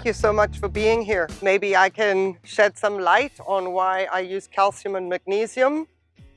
Thank you so much for being here. Maybe I can shed some light on why I use calcium and magnesium,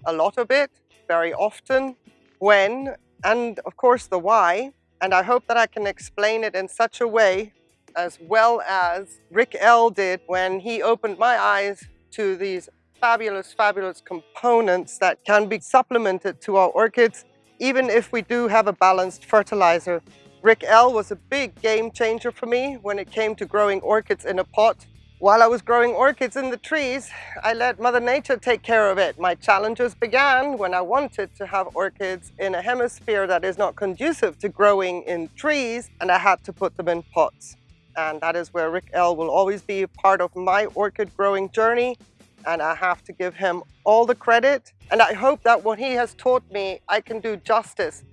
a lot of it, very often, when, and of course the why. And I hope that I can explain it in such a way as well as Rick L did when he opened my eyes to these fabulous, fabulous components that can be supplemented to our orchids, even if we do have a balanced fertilizer Rick L was a big game changer for me when it came to growing orchids in a pot. While I was growing orchids in the trees, I let Mother Nature take care of it. My challenges began when I wanted to have orchids in a hemisphere that is not conducive to growing in trees, and I had to put them in pots. And that is where Rick L will always be part of my orchid growing journey, and I have to give him all the credit. And I hope that what he has taught me, I can do justice,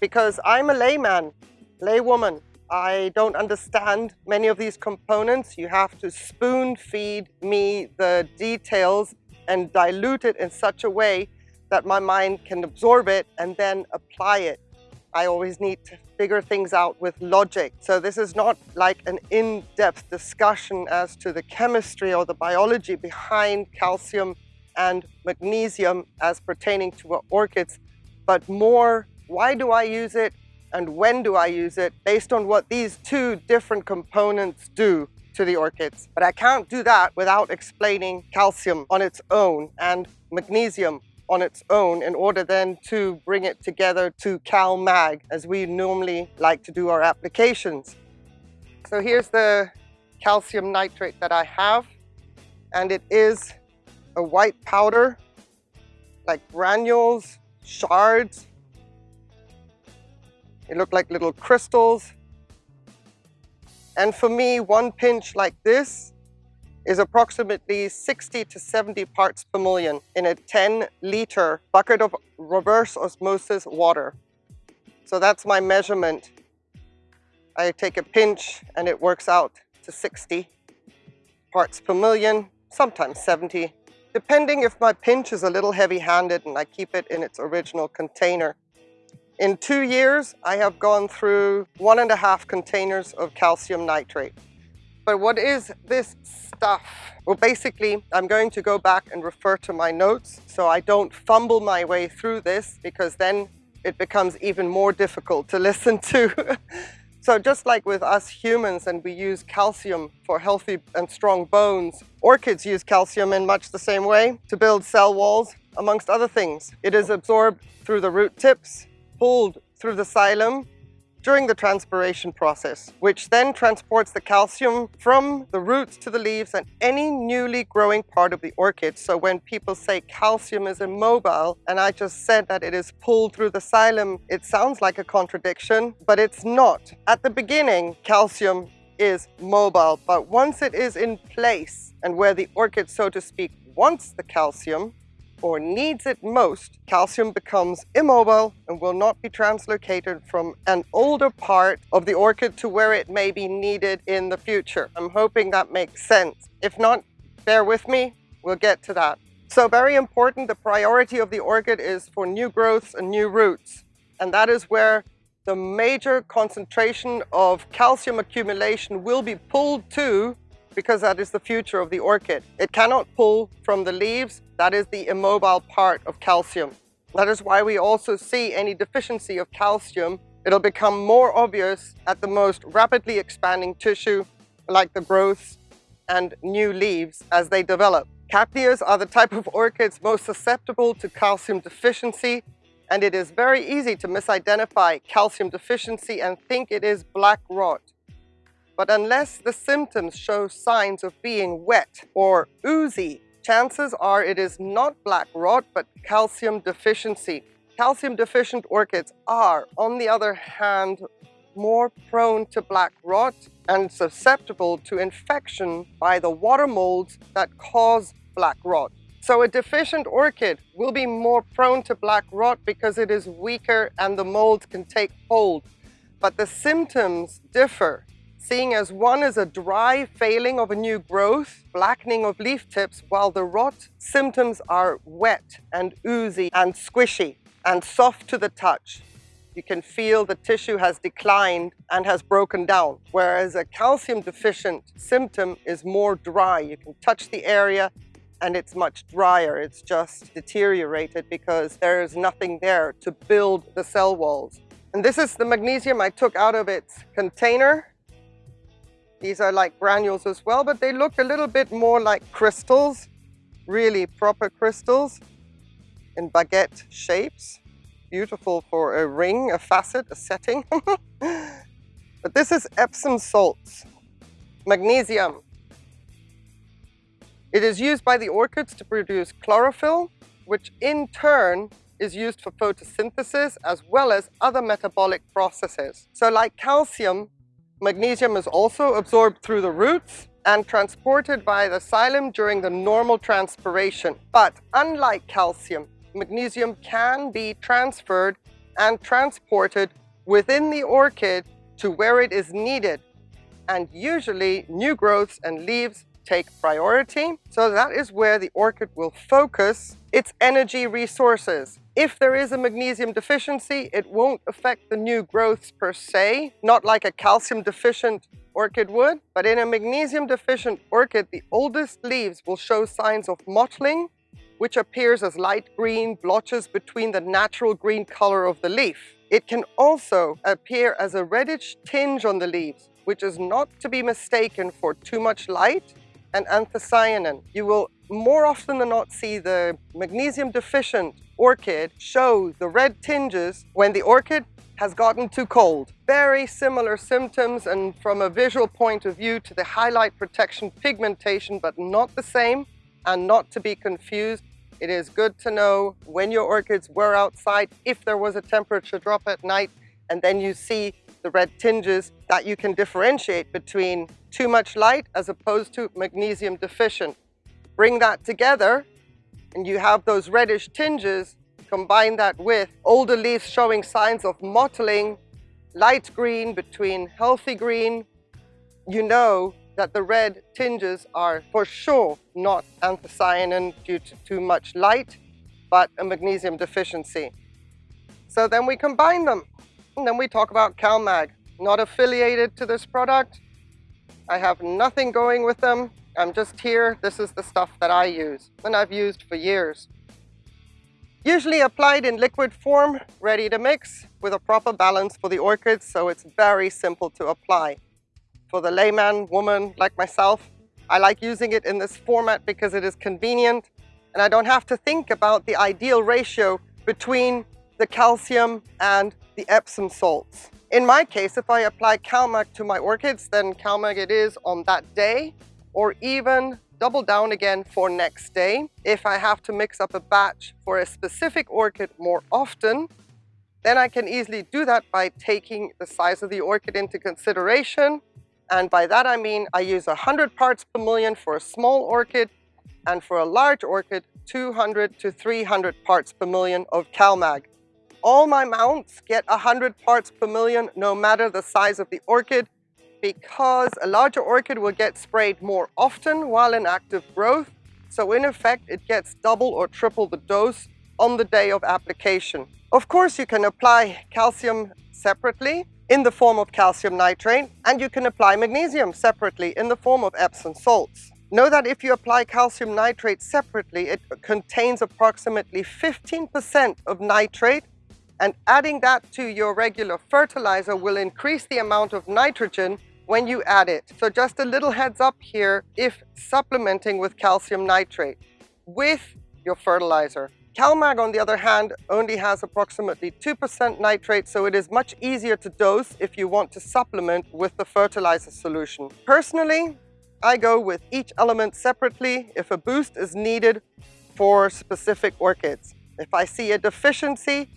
because I'm a layman laywoman. I don't understand many of these components. You have to spoon feed me the details and dilute it in such a way that my mind can absorb it and then apply it. I always need to figure things out with logic. So this is not like an in-depth discussion as to the chemistry or the biology behind calcium and magnesium as pertaining to orchids, but more why do I use it? And when do I use it based on what these two different components do to the orchids. But I can't do that without explaining calcium on its own and magnesium on its own in order then to bring it together to CalMag as we normally like to do our applications. So here's the calcium nitrate that I have and it is a white powder like granules, shards, they look like little crystals. And for me, one pinch like this is approximately 60 to 70 parts per million in a 10 liter bucket of reverse osmosis water. So that's my measurement. I take a pinch and it works out to 60 parts per million, sometimes 70, depending if my pinch is a little heavy-handed and I keep it in its original container. In two years, I have gone through one and a half containers of calcium nitrate. But what is this stuff? Well, basically, I'm going to go back and refer to my notes so I don't fumble my way through this because then it becomes even more difficult to listen to. so just like with us humans and we use calcium for healthy and strong bones, orchids use calcium in much the same way to build cell walls, amongst other things. It is absorbed through the root tips, pulled through the xylem during the transpiration process, which then transports the calcium from the roots to the leaves and any newly growing part of the orchid. So when people say calcium is immobile, and I just said that it is pulled through the xylem, it sounds like a contradiction, but it's not. At the beginning, calcium is mobile, but once it is in place and where the orchid, so to speak, wants the calcium, or needs it most, calcium becomes immobile and will not be translocated from an older part of the orchid to where it may be needed in the future. I'm hoping that makes sense. If not, bear with me, we'll get to that. So very important, the priority of the orchid is for new growths and new roots. And that is where the major concentration of calcium accumulation will be pulled to because that is the future of the orchid. It cannot pull from the leaves. That is the immobile part of calcium. That is why we also see any deficiency of calcium. It'll become more obvious at the most rapidly expanding tissue like the growths and new leaves as they develop. Capneas are the type of orchids most susceptible to calcium deficiency and it is very easy to misidentify calcium deficiency and think it is black rot. But unless the symptoms show signs of being wet or oozy, chances are it is not black rot, but calcium deficiency. Calcium deficient orchids are, on the other hand, more prone to black rot and susceptible to infection by the water molds that cause black rot. So a deficient orchid will be more prone to black rot because it is weaker and the molds can take hold. But the symptoms differ seeing as one is a dry failing of a new growth, blackening of leaf tips, while the rot symptoms are wet and oozy and squishy and soft to the touch. you can feel the tissue has declined and has broken down. Whereas a calcium deficient symptom is more dry. You can touch the area and it's much drier. It's just deteriorated because there's nothing there to build the cell walls. And this is the magnesium I took out of its container. These are like granules as well, but they look a little bit more like crystals, really proper crystals in baguette shapes. Beautiful for a ring, a facet, a setting. but this is Epsom salts, magnesium. It is used by the orchids to produce chlorophyll, which in turn is used for photosynthesis as well as other metabolic processes. So like calcium, magnesium is also absorbed through the roots and transported by the xylem during the normal transpiration. But unlike calcium, magnesium can be transferred and transported within the orchid to where it is needed. And usually new growths and leaves take priority. So that is where the orchid will focus its energy resources. If there is a magnesium deficiency, it won't affect the new growths per se, not like a calcium deficient orchid would, but in a magnesium deficient orchid, the oldest leaves will show signs of mottling, which appears as light green blotches between the natural green color of the leaf. It can also appear as a reddish tinge on the leaves, which is not to be mistaken for too much light and anthocyanin. You will more often than not see the magnesium deficient orchid show the red tinges when the orchid has gotten too cold. Very similar symptoms and from a visual point of view to the highlight protection pigmentation, but not the same and not to be confused. It is good to know when your orchids were outside, if there was a temperature drop at night, and then you see the red tinges that you can differentiate between too much light as opposed to magnesium deficient. Bring that together and you have those reddish tinges, combine that with older leaves showing signs of mottling, light green between healthy green, you know that the red tinges are for sure not anthocyanin due to too much light, but a magnesium deficiency. So then we combine them. And then we talk about CalMag, not affiliated to this product. I have nothing going with them. I'm just here. This is the stuff that I use and I've used for years. Usually applied in liquid form, ready to mix with a proper balance for the orchids, so it's very simple to apply. For the layman, woman like myself, I like using it in this format because it is convenient and I don't have to think about the ideal ratio between the calcium and the Epsom salts. In my case, if I apply CalMag to my orchids, then CalMag it is on that day, or even double down again for next day. If I have to mix up a batch for a specific orchid more often, then I can easily do that by taking the size of the orchid into consideration. And by that I mean I use 100 parts per million for a small orchid, and for a large orchid, 200 to 300 parts per million of CalMag. All my mounts get 100 parts per million no matter the size of the orchid because a larger orchid will get sprayed more often while in active growth. So in effect, it gets double or triple the dose on the day of application. Of course, you can apply calcium separately in the form of calcium nitrate, and you can apply magnesium separately in the form of Epsom salts. Know that if you apply calcium nitrate separately, it contains approximately 15% of nitrate and adding that to your regular fertilizer will increase the amount of nitrogen when you add it. So just a little heads up here if supplementing with calcium nitrate with your fertilizer. CalMag, on the other hand, only has approximately 2% nitrate, so it is much easier to dose if you want to supplement with the fertilizer solution. Personally, I go with each element separately if a boost is needed for specific orchids. If I see a deficiency,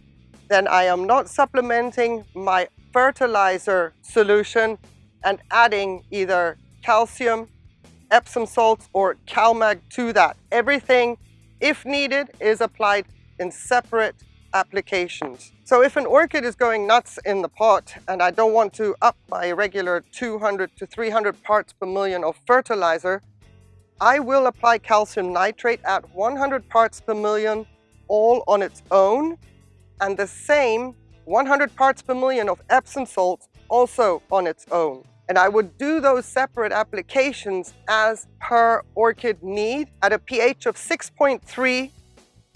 then I am not supplementing my fertilizer solution and adding either calcium, Epsom salts, or CalMag to that. Everything, if needed, is applied in separate applications. So if an orchid is going nuts in the pot and I don't want to up my regular 200 to 300 parts per million of fertilizer, I will apply calcium nitrate at 100 parts per million all on its own and the same 100 parts per million of Epsom salt also on its own. And I would do those separate applications as per orchid need at a pH of 6.3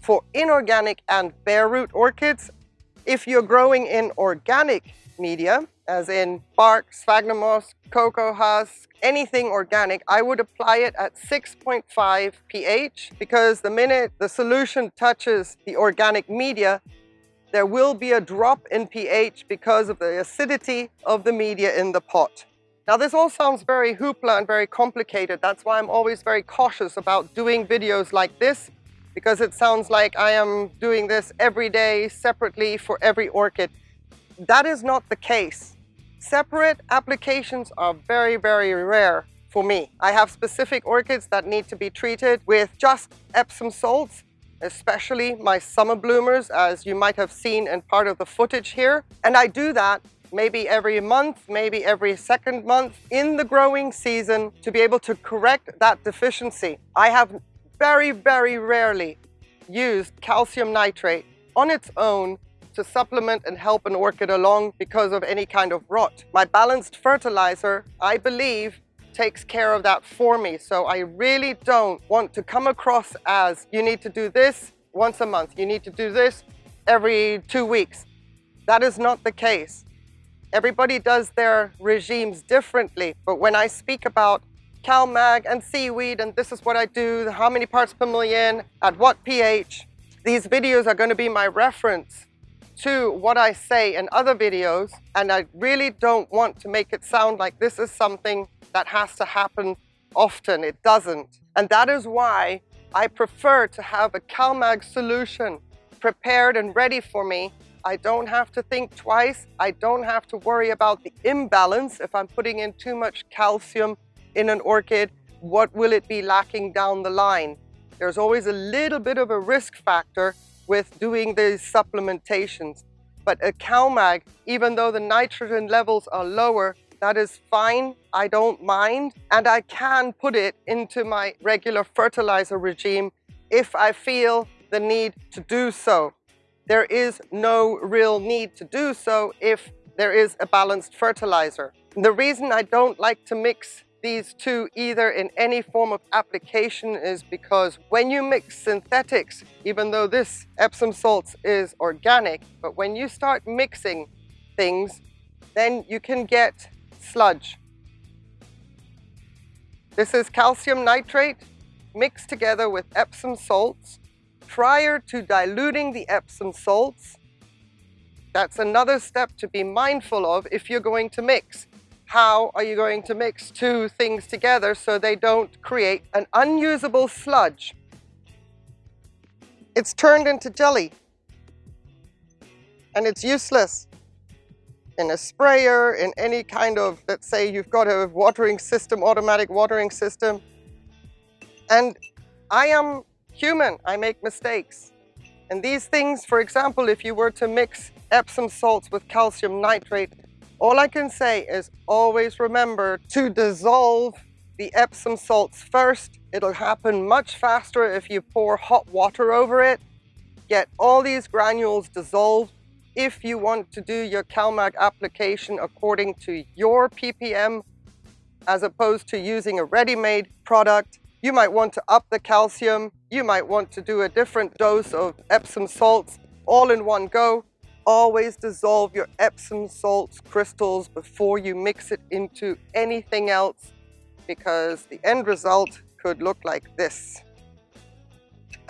for inorganic and bare root orchids. If you're growing in organic media, as in bark, sphagnum moss, cocoa husk, anything organic, I would apply it at 6.5 pH because the minute the solution touches the organic media, there will be a drop in pH because of the acidity of the media in the pot. Now this all sounds very hoopla and very complicated. That's why I'm always very cautious about doing videos like this because it sounds like I am doing this every day separately for every orchid. That is not the case. Separate applications are very, very rare for me. I have specific orchids that need to be treated with just Epsom salts especially my summer bloomers, as you might have seen in part of the footage here. And I do that maybe every month, maybe every second month in the growing season to be able to correct that deficiency. I have very, very rarely used calcium nitrate on its own to supplement and help an orchid along because of any kind of rot. My balanced fertilizer, I believe, takes care of that for me. So I really don't want to come across as you need to do this once a month. You need to do this every two weeks. That is not the case. Everybody does their regimes differently. But when I speak about CalMag and seaweed and this is what I do, how many parts per million, at what pH, these videos are going to be my reference to what I say in other videos. And I really don't want to make it sound like this is something that has to happen often. It doesn't. And that is why I prefer to have a CalMag solution prepared and ready for me. I don't have to think twice. I don't have to worry about the imbalance. If I'm putting in too much calcium in an orchid, what will it be lacking down the line? There's always a little bit of a risk factor with doing these supplementations. But a CalMag, even though the nitrogen levels are lower, that is fine, I don't mind, and I can put it into my regular fertilizer regime if I feel the need to do so. There is no real need to do so if there is a balanced fertilizer. The reason I don't like to mix these two either in any form of application is because when you mix synthetics, even though this Epsom salts is organic, but when you start mixing things, then you can get sludge. This is calcium nitrate mixed together with Epsom salts. Prior to diluting the Epsom salts, that's another step to be mindful of if you're going to mix. How are you going to mix two things together so they don't create an unusable sludge? It's turned into jelly and it's useless in a sprayer, in any kind of, let's say you've got a watering system, automatic watering system. And I am human, I make mistakes. And these things, for example, if you were to mix Epsom salts with calcium nitrate, all I can say is always remember to dissolve the Epsom salts first. It'll happen much faster if you pour hot water over it. Get all these granules dissolved if you want to do your CalMag application according to your ppm as opposed to using a ready-made product. You might want to up the calcium. You might want to do a different dose of Epsom salts all in one go. Always dissolve your Epsom salts crystals before you mix it into anything else because the end result could look like this.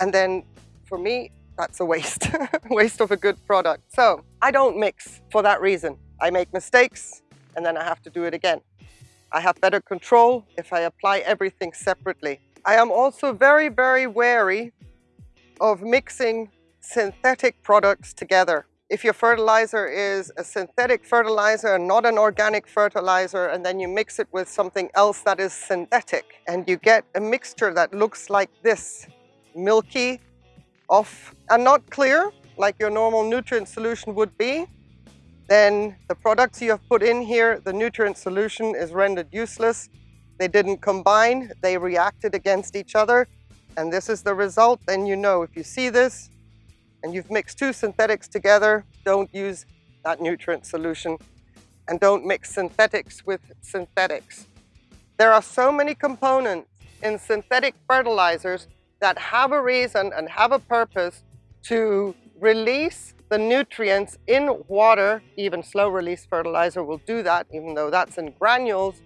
And then for me, that's a waste, waste of a good product. So I don't mix for that reason. I make mistakes and then I have to do it again. I have better control if I apply everything separately. I am also very, very wary of mixing synthetic products together. If your fertilizer is a synthetic fertilizer and not an organic fertilizer, and then you mix it with something else that is synthetic, and you get a mixture that looks like this, milky, off and not clear like your normal nutrient solution would be, then the products you have put in here, the nutrient solution is rendered useless. They didn't combine, they reacted against each other, and this is the result. Then you know if you see this and you've mixed two synthetics together, don't use that nutrient solution and don't mix synthetics with synthetics. There are so many components in synthetic fertilizers that have a reason and have a purpose to release the nutrients in water. Even slow release fertilizer will do that, even though that's in granules,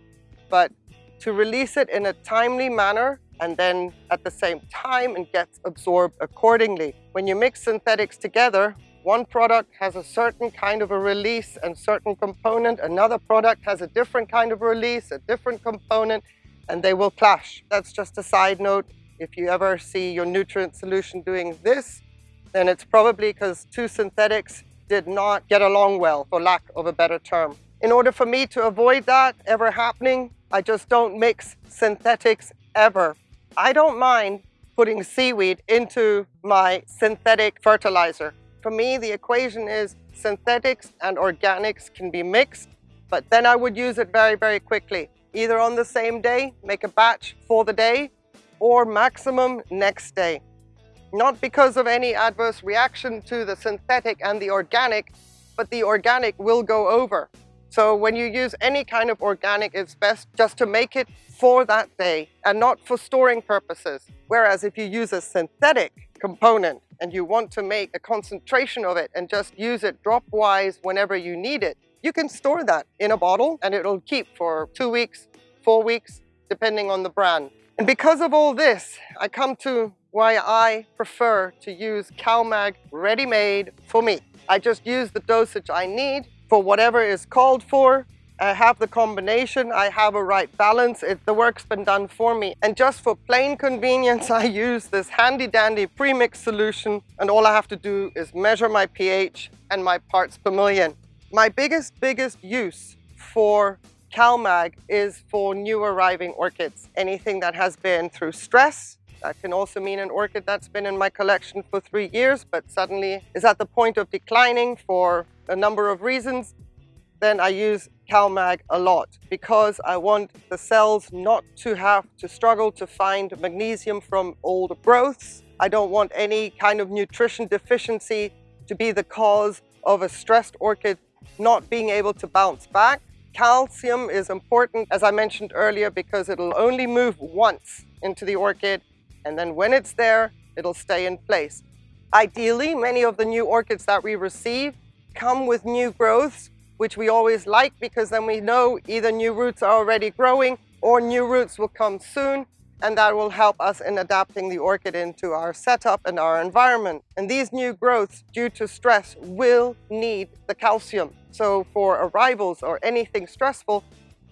but to release it in a timely manner and then at the same time and gets absorbed accordingly. When you mix synthetics together, one product has a certain kind of a release and certain component, another product has a different kind of release, a different component, and they will clash. That's just a side note. If you ever see your nutrient solution doing this, then it's probably because two synthetics did not get along well, for lack of a better term. In order for me to avoid that ever happening, I just don't mix synthetics ever. I don't mind putting seaweed into my synthetic fertilizer. For me, the equation is synthetics and organics can be mixed, but then I would use it very, very quickly. Either on the same day, make a batch for the day, or maximum next day. Not because of any adverse reaction to the synthetic and the organic, but the organic will go over. So when you use any kind of organic, it's best just to make it for that day and not for storing purposes. Whereas if you use a synthetic component, and you want to make a concentration of it and just use it drop-wise whenever you need it, you can store that in a bottle and it'll keep for two weeks, four weeks, depending on the brand. And because of all this, I come to why I prefer to use CalMag ready-made for me. I just use the dosage I need for whatever is called for I have the combination, I have a right balance, it, the work's been done for me. And just for plain convenience, I use this handy dandy premix solution and all I have to do is measure my pH and my parts per million. My biggest, biggest use for CalMag is for new arriving orchids. Anything that has been through stress, that can also mean an orchid that's been in my collection for three years, but suddenly is at the point of declining for a number of reasons then I use CalMag a lot because I want the cells not to have to struggle to find magnesium from old growths. I don't want any kind of nutrition deficiency to be the cause of a stressed orchid not being able to bounce back. Calcium is important, as I mentioned earlier, because it'll only move once into the orchid, and then when it's there, it'll stay in place. Ideally, many of the new orchids that we receive come with new growths which we always like because then we know either new roots are already growing or new roots will come soon and that will help us in adapting the orchid into our setup and our environment. And these new growths, due to stress, will need the calcium. So for arrivals or anything stressful,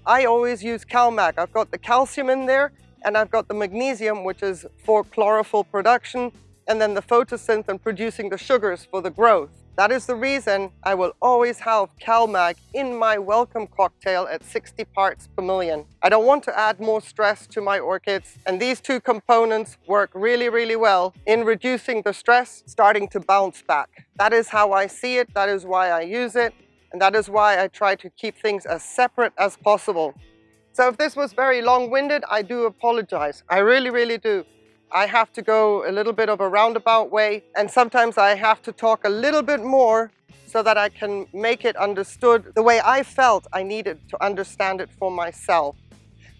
I always use CalMag. I've got the calcium in there and I've got the magnesium, which is for chlorophyll production, and then the photosynth and producing the sugars for the growth. That is the reason I will always have CalMag in my welcome cocktail at 60 parts per million. I don't want to add more stress to my orchids and these two components work really, really well in reducing the stress, starting to bounce back. That is how I see it, that is why I use it, and that is why I try to keep things as separate as possible. So if this was very long-winded, I do apologize. I really, really do. I have to go a little bit of a roundabout way and sometimes I have to talk a little bit more so that I can make it understood the way I felt I needed to understand it for myself.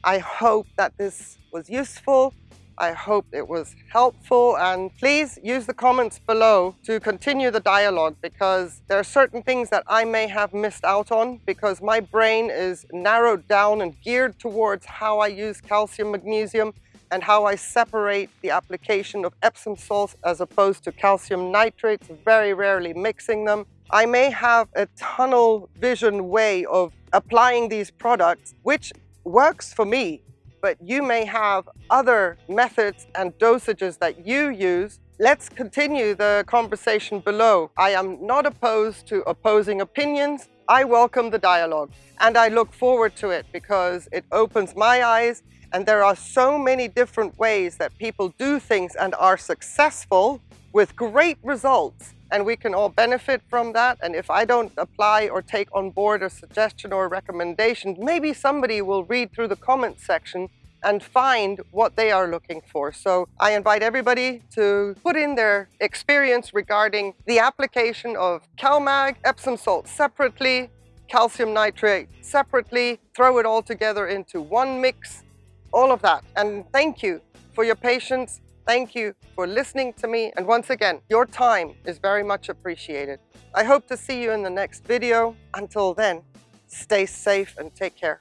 I hope that this was useful. I hope it was helpful and please use the comments below to continue the dialogue because there are certain things that I may have missed out on because my brain is narrowed down and geared towards how I use calcium, magnesium, and how I separate the application of Epsom salts as opposed to calcium nitrates, very rarely mixing them. I may have a tunnel vision way of applying these products, which works for me, but you may have other methods and dosages that you use. Let's continue the conversation below. I am not opposed to opposing opinions. I welcome the dialogue and I look forward to it because it opens my eyes and there are so many different ways that people do things and are successful with great results. And we can all benefit from that. And if I don't apply or take on board a suggestion or a recommendation, maybe somebody will read through the comment section and find what they are looking for. So I invite everybody to put in their experience regarding the application of CalMag, Epsom salt separately, calcium nitrate separately, throw it all together into one mix, all of that. And thank you for your patience. Thank you for listening to me. And once again, your time is very much appreciated. I hope to see you in the next video. Until then, stay safe and take care.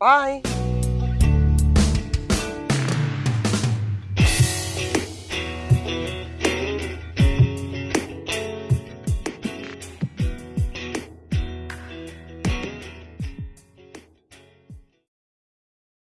Bye.